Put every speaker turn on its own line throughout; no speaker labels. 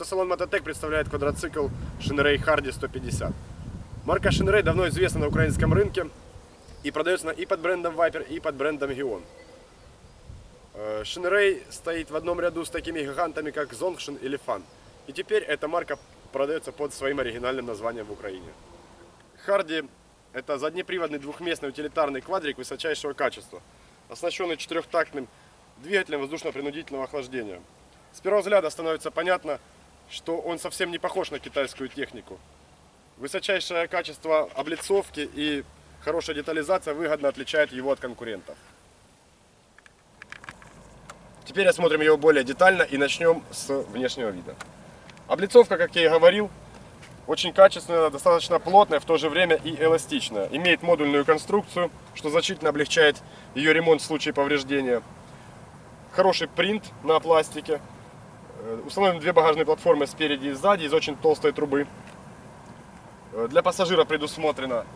Мототек представляет квадроцикл Shinrei Hardy 150. Марка Shinrei давно известна на украинском рынке и продается и под брендом Viper, и под брендом Gion. Э, Shinrei стоит в одном ряду с такими гигантами, как Zongshin или Fan. И теперь эта марка продается под своим оригинальным названием в Украине. Hardy – это заднеприводный двухместный утилитарный квадрик высочайшего качества, оснащенный четырехтактным двигателем воздушно-принудительного охлаждения. С первого взгляда становится понятно, что он совсем не похож на китайскую технику. Высочайшее качество облицовки и хорошая детализация выгодно отличает его от конкурентов. Теперь осмотрим его более детально и начнем с внешнего вида. Облицовка, как я и говорил, очень качественная, достаточно плотная, в то же время и эластичная. Имеет модульную конструкцию, что значительно облегчает ее ремонт в случае повреждения. Хороший принт на пластике. Э, Установлены две багажные платформы спереди и сзади из очень толстой трубы. Э, Для пассажира предусмотрено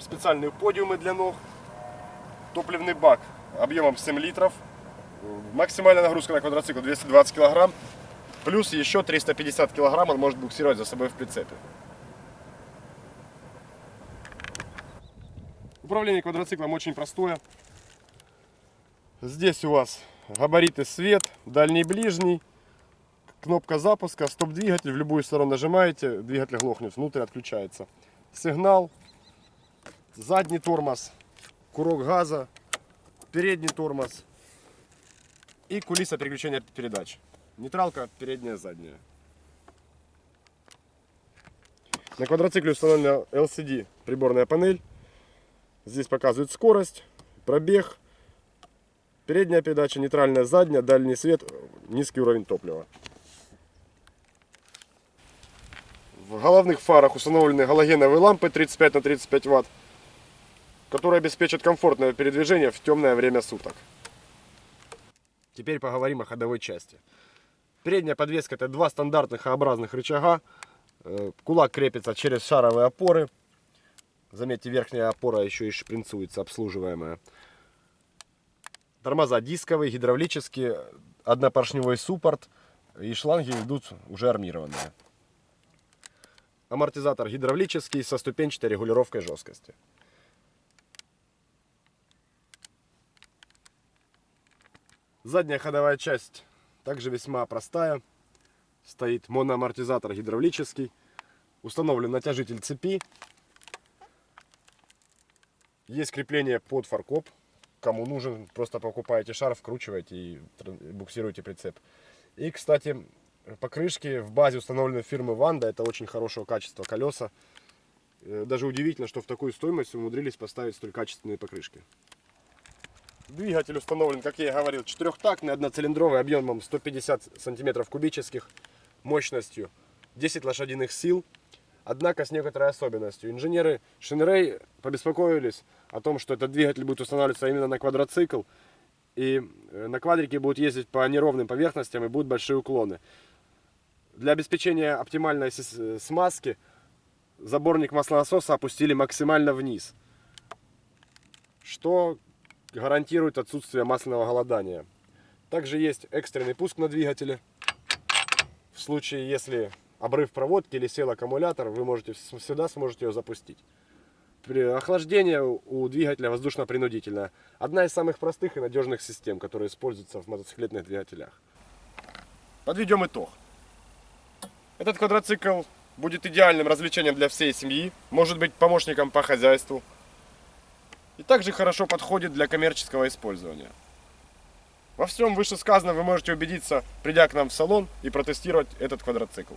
специальные подиумы для ног. Топливный бак объемом 7 литров. Э, Максимальная нагрузка на квадроцикл 220 килограмм. Плюс еще 350 килограмм он может буксировать за собой в прицепе. Управление квадроциклом очень простое. Здесь у вас габариты свет, дальний ближний, кнопка запуска, стоп-двигатель, в любую сторону нажимаете, двигатель глохнет, внутрь отключается. Сигнал, задний тормоз, курок газа, передний тормоз и кулиса переключения передач. Нейтралка передняя, задняя. На квадроцикле установлена LCD приборная панель. Здесь показывает скорость, пробег, передняя передача, нейтральная задняя, дальний свет, низкий уровень топлива. В головных фарах установлены галогеновые лампы 35 на 35 ватт, которые обеспечат комфортное передвижение в темное время суток. Теперь поговорим о ходовой части. Передняя подвеска это два стандартных Х-образных рычага. Э, Кулак крепится через шаровые опоры. Заметьте, верхняя опора еще и шпринцуется, обслуживаемая. Тормоза дисковые, гидравлические, однопоршневой суппорт и шланги идут уже армированные. Амортизатор гидравлический со ступенчатой регулировкой жесткости. Задняя ходовая часть также весьма простая. Стоит моноамортизатор гидравлический. Установлен натяжитель цепи. Есть крепление под фаркоп. Кому нужен, просто покупаете шар, вкручиваете и буксируете прицеп. И, кстати, покрышки в базе установлены фирмы Ванда. Это очень хорошего качества колеса. Э, Даже удивительно, что в такую стоимость умудрились поставить столь качественные покрышки. Двигатель установлен, как я и говорил, четырехтактный, одноцилиндровый, объемом 150 сантиметров кубических, мощностью 10 лошадиных сил. Однако с некоторой особенностью. Инженеры Шинрей побеспокоились о том, что этот двигатель будет устанавливаться именно на квадроцикл. И э, на квадрике будут ездить по неровным поверхностям и будут большие уклоны. Для обеспечения оптимальной смазки заборник маслонасоса опустили максимально вниз. Что гарантирует отсутствие масляного голодания. Также есть экстренный пуск на двигателе. В случае, если обрыв проводки или сел аккумулятор, вы можете всегда сможете ее запустить. Охлаждение у двигателя воздушно-принудительное. Одна из самых простых и надежных систем, которые используются в мотоциклетных двигателях. Подведем итог. Этот квадроцикл будет идеальным развлечением для всей семьи, может быть помощником по хозяйству, и также хорошо подходит для коммерческого использования. Во всем вышесказанном вы можете убедиться, придя к нам в салон и протестировать этот квадроцикл.